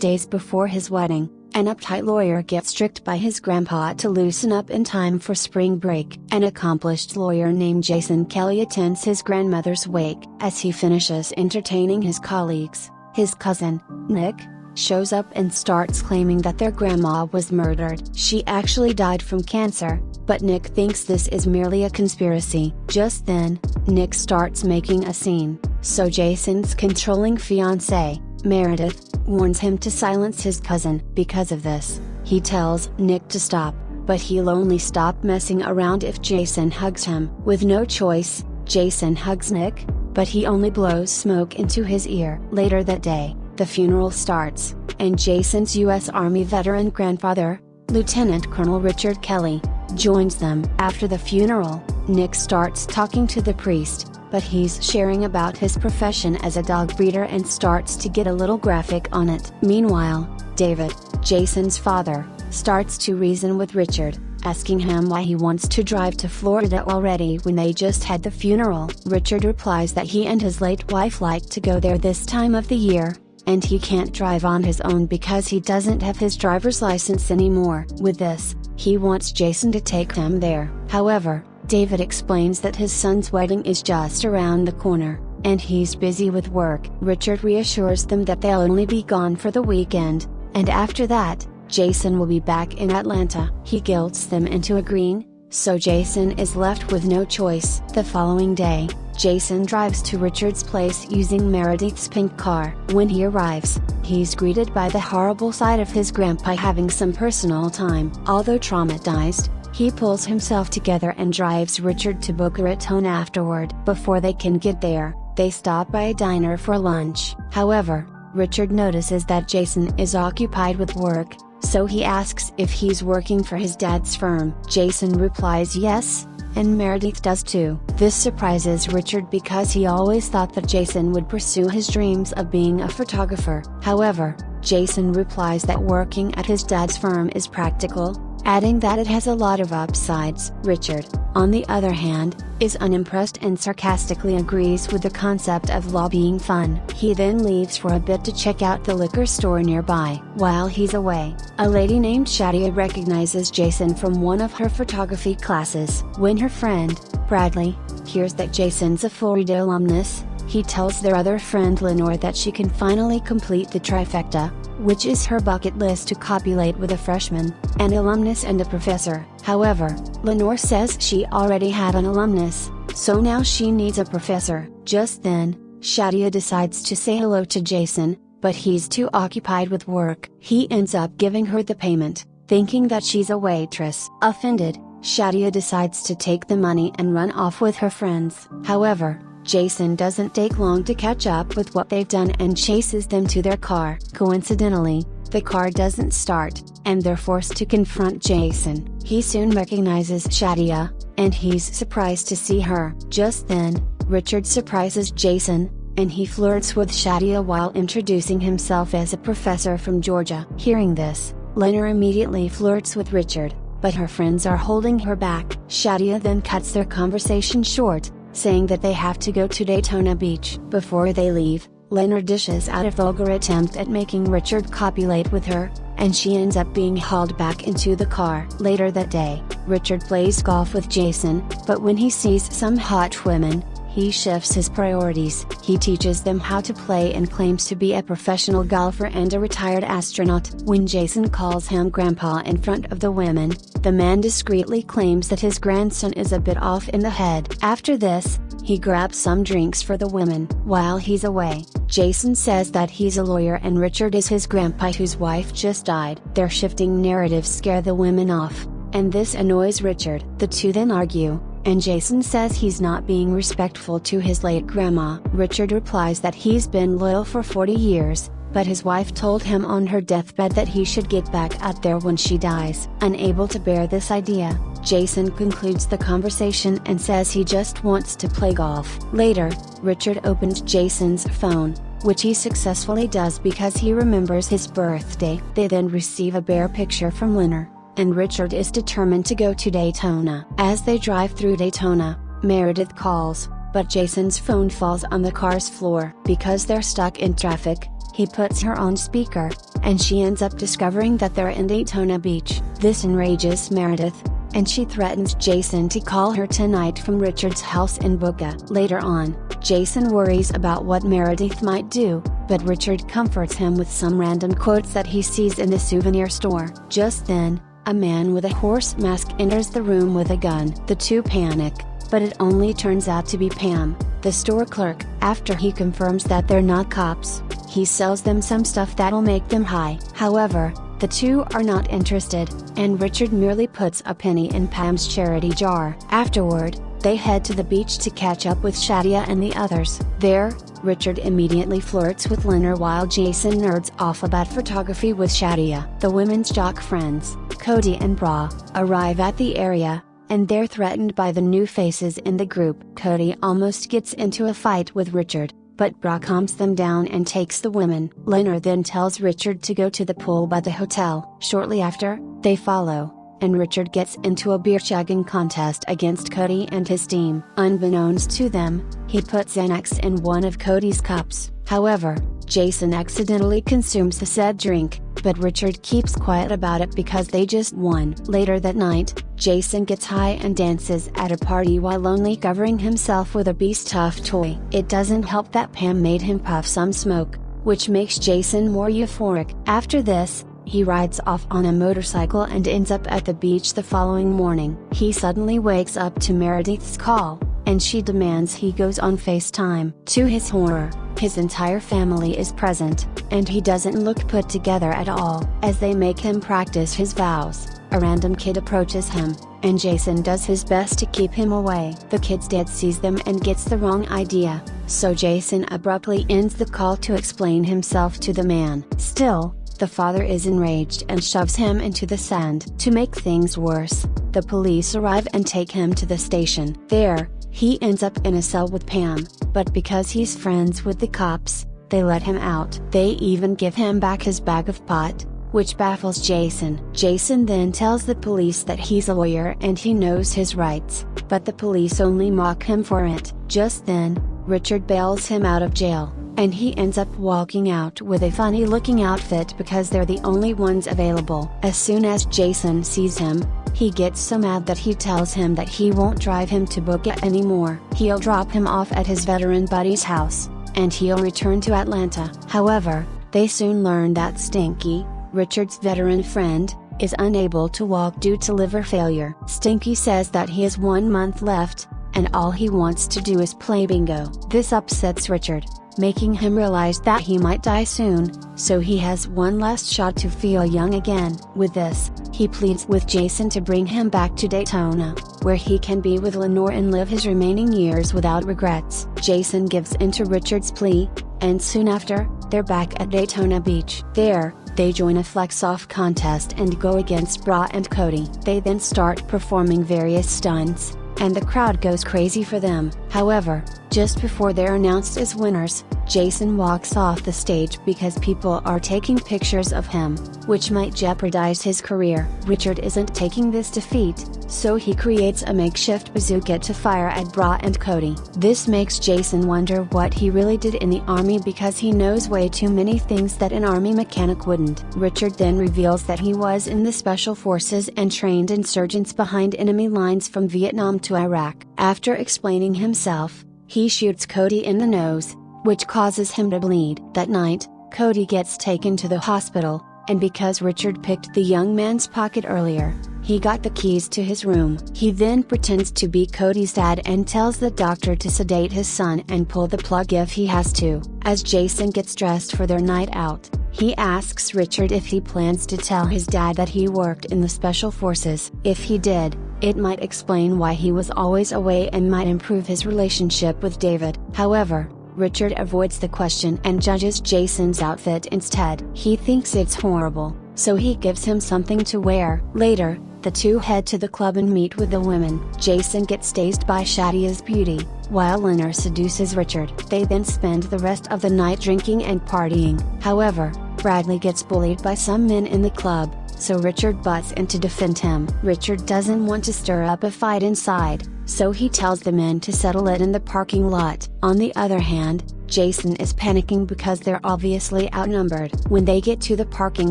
Days before his wedding, an uptight lawyer gets tricked by his grandpa to loosen up in time for spring break. An accomplished lawyer named Jason Kelly attends his grandmother's wake. As he finishes entertaining his colleagues, his cousin, Nick, shows up and starts claiming that their grandma was murdered. She actually died from cancer, but Nick thinks this is merely a conspiracy. Just then, Nick starts making a scene, so Jason's controlling fiancée, Meredith, warns him to silence his cousin. Because of this, he tells Nick to stop, but he'll only stop messing around if Jason hugs him. With no choice, Jason hugs Nick, but he only blows smoke into his ear. Later that day, the funeral starts, and Jason's U.S. Army veteran grandfather, Lieutenant Colonel Richard Kelly, joins them. After the funeral, Nick starts talking to the priest, but he's sharing about his profession as a dog breeder and starts to get a little graphic on it. Meanwhile, David, Jason's father, starts to reason with Richard, asking him why he wants to drive to Florida already when they just had the funeral. Richard replies that he and his late wife like to go there this time of the year, and he can't drive on his own because he doesn't have his driver's license anymore. With this, he wants Jason to take them there. However, David explains that his son's wedding is just around the corner, and he's busy with work. Richard reassures them that they'll only be gone for the weekend, and after that, Jason will be back in Atlanta. He guilts them into agreeing, so Jason is left with no choice. The following day, Jason drives to Richard's place using Meredith's pink car. When he arrives, he's greeted by the horrible sight of his grandpa having some personal time. Although traumatized, he pulls himself together and drives Richard to Boca Raton afterward. Before they can get there, they stop by a diner for lunch. However, Richard notices that Jason is occupied with work, so he asks if he's working for his dad's firm. Jason replies yes, and Meredith does too. This surprises Richard because he always thought that Jason would pursue his dreams of being a photographer. However, Jason replies that working at his dad's firm is practical, adding that it has a lot of upsides. Richard, on the other hand, is unimpressed and sarcastically agrees with the concept of law being fun. He then leaves for a bit to check out the liquor store nearby. While he's away, a lady named Shadia recognizes Jason from one of her photography classes. When her friend, Bradley, hears that Jason's a Florida alumnus, he tells their other friend Lenore that she can finally complete the trifecta, which is her bucket list to copulate with a freshman, an alumnus and a professor. However, Lenore says she already had an alumnus, so now she needs a professor. Just then, Shadia decides to say hello to Jason, but he's too occupied with work. He ends up giving her the payment, thinking that she's a waitress. Offended, Shadia decides to take the money and run off with her friends. However, Jason doesn't take long to catch up with what they've done and chases them to their car. Coincidentally, the car doesn't start, and they're forced to confront Jason. He soon recognizes Shadia, and he's surprised to see her. Just then, Richard surprises Jason, and he flirts with Shadia while introducing himself as a professor from Georgia. Hearing this, Lenore immediately flirts with Richard, but her friends are holding her back. Shadia then cuts their conversation short, saying that they have to go to Daytona Beach. Before they leave, Lenore dishes out a vulgar attempt at making Richard copulate with her, and she ends up being hauled back into the car. Later that day, Richard plays golf with Jason, but when he sees some hot women, he shifts his priorities. He teaches them how to play and claims to be a professional golfer and a retired astronaut. When Jason calls him grandpa in front of the women, the man discreetly claims that his grandson is a bit off in the head. After this, he grabs some drinks for the women. While he's away, Jason says that he's a lawyer and Richard is his grandpa whose wife just died. Their shifting narratives scare the women off, and this annoys Richard. The two then argue, and Jason says he's not being respectful to his late grandma. Richard replies that he's been loyal for 40 years, but his wife told him on her deathbed that he should get back out there when she dies. Unable to bear this idea, Jason concludes the conversation and says he just wants to play golf. Later, Richard opens Jason's phone, which he successfully does because he remembers his birthday. They then receive a bear picture from Lenore and Richard is determined to go to Daytona. As they drive through Daytona, Meredith calls, but Jason's phone falls on the car's floor. Because they're stuck in traffic, he puts her on speaker, and she ends up discovering that they're in Daytona Beach. This enrages Meredith, and she threatens Jason to call her tonight from Richard's house in Boca. Later on, Jason worries about what Meredith might do, but Richard comforts him with some random quotes that he sees in the souvenir store. Just then, a man with a horse mask enters the room with a gun. The two panic, but it only turns out to be Pam, the store clerk. After he confirms that they're not cops, he sells them some stuff that'll make them high. However, the two are not interested, and Richard merely puts a penny in Pam's charity jar. Afterward, they head to the beach to catch up with Shadia and the others. There, Richard immediately flirts with Lenore while Jason nerds off about photography with Shadia. The women's jock friends, Cody and Bra, arrive at the area, and they're threatened by the new faces in the group. Cody almost gets into a fight with Richard, but Bra calms them down and takes the women. Lenore then tells Richard to go to the pool by the hotel. Shortly after, they follow, and Richard gets into a beer chugging contest against Cody and his team. Unbeknownst to them, he puts Xanax in one of Cody's cups. However, Jason accidentally consumes the said drink, but Richard keeps quiet about it because they just won. Later that night, Jason gets high and dances at a party while only covering himself with a beast tough toy. It doesn't help that Pam made him puff some smoke, which makes Jason more euphoric. After this, he rides off on a motorcycle and ends up at the beach the following morning. He suddenly wakes up to Meredith's call, and she demands he goes on FaceTime. To his horror, his entire family is present, and he doesn't look put together at all. As they make him practice his vows, a random kid approaches him, and Jason does his best to keep him away. The kid's dad sees them and gets the wrong idea, so Jason abruptly ends the call to explain himself to the man. Still, the father is enraged and shoves him into the sand. To make things worse, the police arrive and take him to the station. There, he ends up in a cell with Pam, but because he's friends with the cops, they let him out. They even give him back his bag of pot, which baffles Jason. Jason then tells the police that he's a lawyer and he knows his rights, but the police only mock him for it. Just then, Richard bails him out of jail, and he ends up walking out with a funny looking outfit because they're the only ones available. As soon as Jason sees him, he gets so mad that he tells him that he won't drive him to Boca anymore. He'll drop him off at his veteran buddy's house, and he'll return to Atlanta. However, they soon learn that Stinky, Richard's veteran friend, is unable to walk due to liver failure. Stinky says that he has one month left, and all he wants to do is play bingo. This upsets Richard, making him realize that he might die soon, so he has one last shot to feel young again. With this, he pleads with Jason to bring him back to Daytona, where he can be with Lenore and live his remaining years without regrets. Jason gives in to Richard's plea, and soon after, they're back at Daytona Beach. There, they join a flex-off contest and go against Bra and Cody. They then start performing various stunts, and the crowd goes crazy for them. However, just before they're announced as winners, Jason walks off the stage because people are taking pictures of him, which might jeopardize his career. Richard isn't taking this defeat, so he creates a makeshift bazooka to fire at Bra and Cody. This makes Jason wonder what he really did in the army because he knows way too many things that an army mechanic wouldn't. Richard then reveals that he was in the special forces and trained insurgents behind enemy lines from Vietnam to Iraq. After explaining himself, he shoots Cody in the nose, which causes him to bleed. That night, Cody gets taken to the hospital, and because Richard picked the young man's pocket earlier, he got the keys to his room. He then pretends to be Cody's dad and tells the doctor to sedate his son and pull the plug if he has to. As Jason gets dressed for their night out, he asks Richard if he plans to tell his dad that he worked in the special forces. If he did, it might explain why he was always away and might improve his relationship with David. However, Richard avoids the question and judges Jason's outfit instead. He thinks it's horrible, so he gives him something to wear. Later, the two head to the club and meet with the women. Jason gets dazed by Shadia's beauty, while Lenore seduces Richard. They then spend the rest of the night drinking and partying. However, Bradley gets bullied by some men in the club, so Richard butts in to defend him. Richard doesn't want to stir up a fight inside, so he tells the men to settle it in the parking lot. On the other hand, Jason is panicking because they're obviously outnumbered. When they get to the parking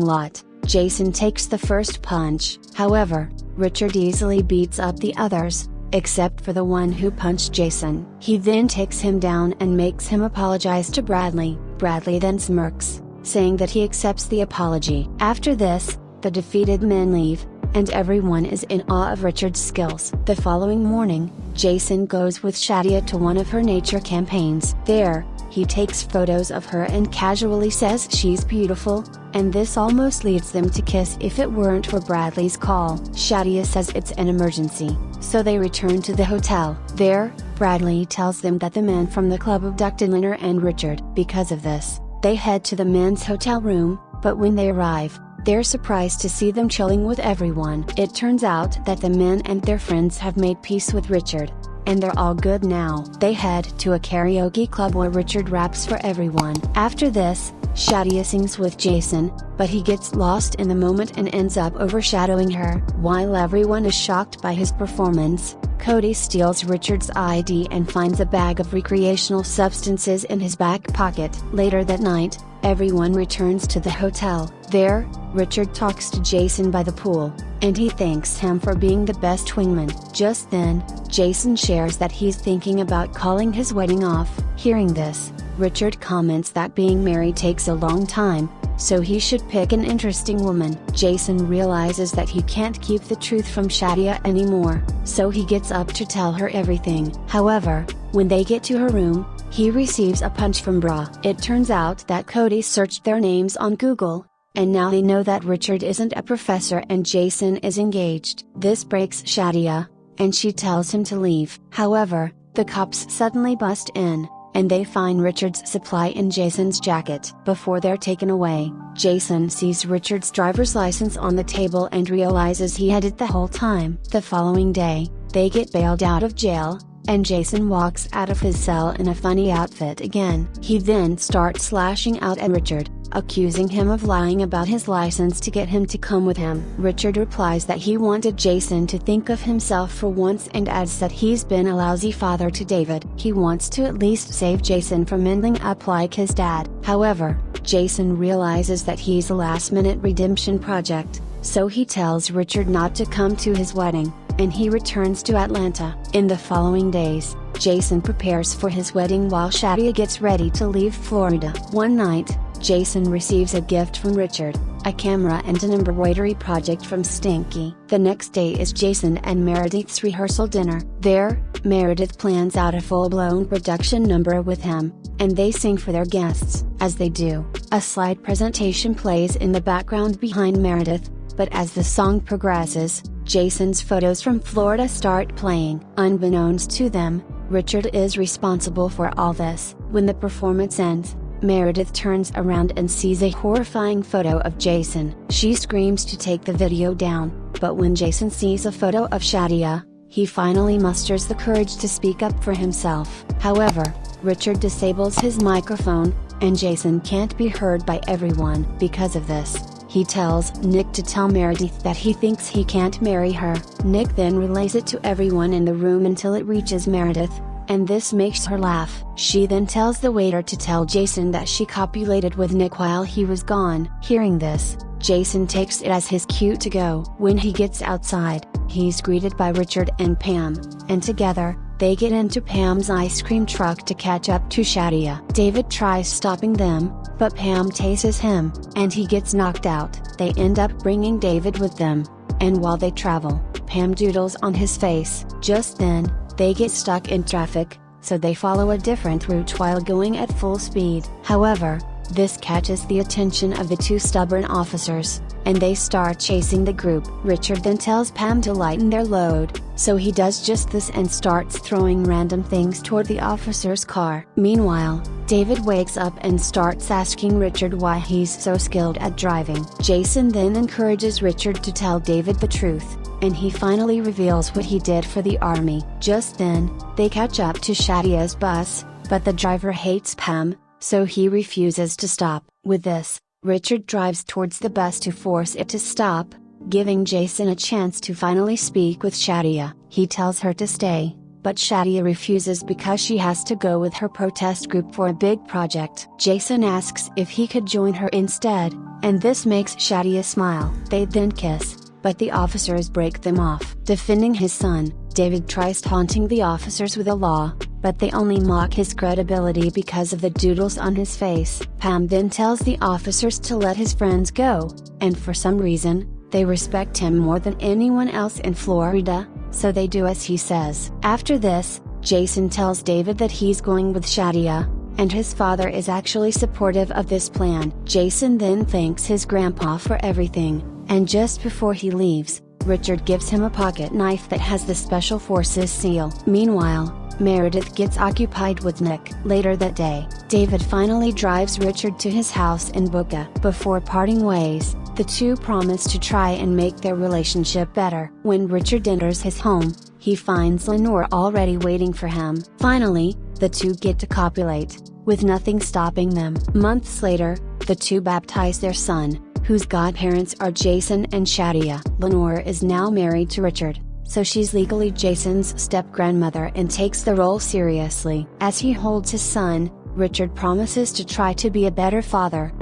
lot, Jason takes the first punch. However, Richard easily beats up the others, except for the one who punched Jason. He then takes him down and makes him apologize to Bradley. Bradley then smirks, saying that he accepts the apology. After this, the defeated men leave, and everyone is in awe of Richard's skills. The following morning, Jason goes with Shadia to one of her nature campaigns. There, he takes photos of her and casually says she's beautiful, and this almost leads them to kiss if it weren't for Bradley's call. Shadia says it's an emergency, so they return to the hotel. There, Bradley tells them that the man from the club abducted Lenore and Richard. Because of this, they head to the men's hotel room, but when they arrive, they're surprised to see them chilling with everyone. It turns out that the men and their friends have made peace with Richard, and they're all good now. They head to a karaoke club where Richard raps for everyone. After this, Shadia sings with Jason, but he gets lost in the moment and ends up overshadowing her. While everyone is shocked by his performance, Cody steals Richard's ID and finds a bag of recreational substances in his back pocket. Later that night, everyone returns to the hotel. There, Richard talks to Jason by the pool, and he thanks him for being the best wingman. Just then, Jason shares that he's thinking about calling his wedding off. Hearing this, Richard comments that being married takes a long time, so he should pick an interesting woman. Jason realizes that he can't keep the truth from Shadia anymore, so he gets up to tell her everything. However, when they get to her room, he receives a punch from Bra. It turns out that Cody searched their names on Google, and now they know that Richard isn't a professor and Jason is engaged. This breaks Shadia, and she tells him to leave. However, the cops suddenly bust in, and they find Richard's supply in Jason's jacket. Before they're taken away, Jason sees Richard's driver's license on the table and realizes he had it the whole time. The following day, they get bailed out of jail, and Jason walks out of his cell in a funny outfit again. He then starts slashing out at Richard, accusing him of lying about his license to get him to come with him. Richard replies that he wanted Jason to think of himself for once and adds that he's been a lousy father to David. He wants to at least save Jason from ending up like his dad. However, Jason realizes that he's a last minute redemption project, so he tells Richard not to come to his wedding and he returns to Atlanta. In the following days, Jason prepares for his wedding while Shadia gets ready to leave Florida. One night, Jason receives a gift from Richard, a camera and an embroidery project from Stinky. The next day is Jason and Meredith's rehearsal dinner. There, Meredith plans out a full-blown production number with him, and they sing for their guests. As they do, a slide presentation plays in the background behind Meredith, but as the song progresses, Jason's photos from Florida start playing. Unbeknownst to them, Richard is responsible for all this. When the performance ends, Meredith turns around and sees a horrifying photo of Jason. She screams to take the video down, but when Jason sees a photo of Shadia, he finally musters the courage to speak up for himself. However, Richard disables his microphone, and Jason can't be heard by everyone. Because of this, he tells Nick to tell Meredith that he thinks he can't marry her. Nick then relays it to everyone in the room until it reaches Meredith, and this makes her laugh. She then tells the waiter to tell Jason that she copulated with Nick while he was gone. Hearing this, Jason takes it as his cue to go. When he gets outside, he's greeted by Richard and Pam, and together, they get into Pam's ice cream truck to catch up to Shadia. David tries stopping them, but Pam tases him, and he gets knocked out. They end up bringing David with them, and while they travel, Pam doodles on his face. Just then, they get stuck in traffic, so they follow a different route while going at full speed. However, this catches the attention of the two stubborn officers, and they start chasing the group. Richard then tells Pam to lighten their load, so he does just this and starts throwing random things toward the officer's car. Meanwhile, David wakes up and starts asking Richard why he's so skilled at driving. Jason then encourages Richard to tell David the truth, and he finally reveals what he did for the army. Just then, they catch up to Shadia's bus, but the driver hates Pam, so he refuses to stop. With this, Richard drives towards the bus to force it to stop, giving Jason a chance to finally speak with Shadia. He tells her to stay, but Shadia refuses because she has to go with her protest group for a big project. Jason asks if he could join her instead, and this makes Shadia smile. They then kiss, but the officers break them off. Defending his son, David tries taunting the officers with a law, but they only mock his credibility because of the doodles on his face. Pam then tells the officers to let his friends go, and for some reason, they respect him more than anyone else in Florida, so they do as he says. After this, Jason tells David that he's going with Shadia, and his father is actually supportive of this plan. Jason then thanks his grandpa for everything, and just before he leaves, Richard gives him a pocket knife that has the Special Forces seal. Meanwhile, Meredith gets occupied with Nick. Later that day, David finally drives Richard to his house in Boca. Before parting ways, the two promise to try and make their relationship better. When Richard enters his home, he finds Lenore already waiting for him. Finally, the two get to copulate, with nothing stopping them. Months later, the two baptize their son, whose godparents are Jason and Shadia. Lenore is now married to Richard, so she's legally Jason's step grandmother and takes the role seriously. As he holds his son, Richard promises to try to be a better father,